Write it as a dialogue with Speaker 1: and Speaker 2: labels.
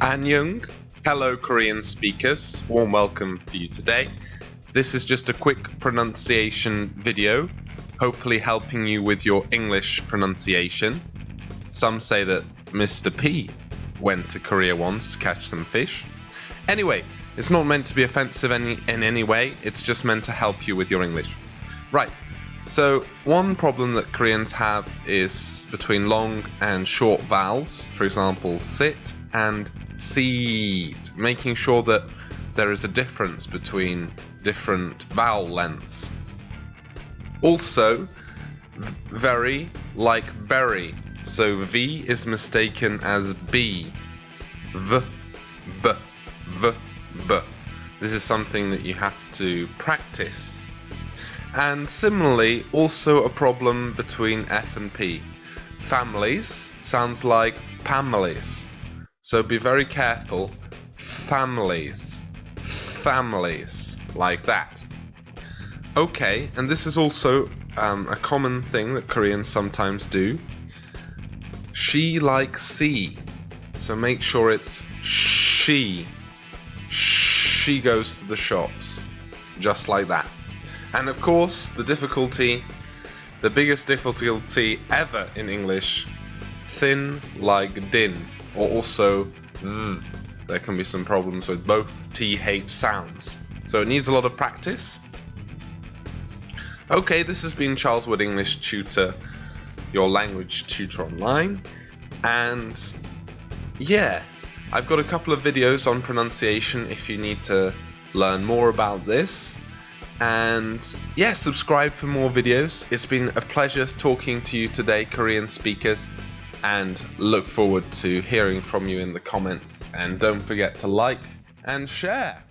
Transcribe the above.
Speaker 1: Annyeong. Hello, Korean speakers. Warm welcome for you today. This is just a quick pronunciation video, hopefully helping you with your English pronunciation. Some say that Mr. P went to Korea once to catch some fish. Anyway, it's not meant to be offensive any, in any way, it's just meant to help you with your English. Right, so one problem that Koreans have is between long and short vowels, for example, sit and seed, making sure that there is a difference between different vowel lengths. Also, very like berry, so V is mistaken as B. V, B, V, B. This is something that you have to practice. And similarly, also a problem between F and P. Families sounds like families. So be very careful. Families. Families. Like that. Okay, and this is also um, a common thing that Koreans sometimes do. She likes C. So make sure it's she. She goes to the shops. Just like that. And of course, the difficulty, the biggest difficulty ever in English, thin like din or also th. There can be some problems with both th sounds. So it needs a lot of practice. Okay, this has been Charles Wood English Tutor, your language tutor online. And yeah, I've got a couple of videos on pronunciation if you need to learn more about this. And yeah, subscribe for more videos. It's been a pleasure talking to you today, Korean speakers and look forward to hearing from you in the comments. And don't forget to like and share.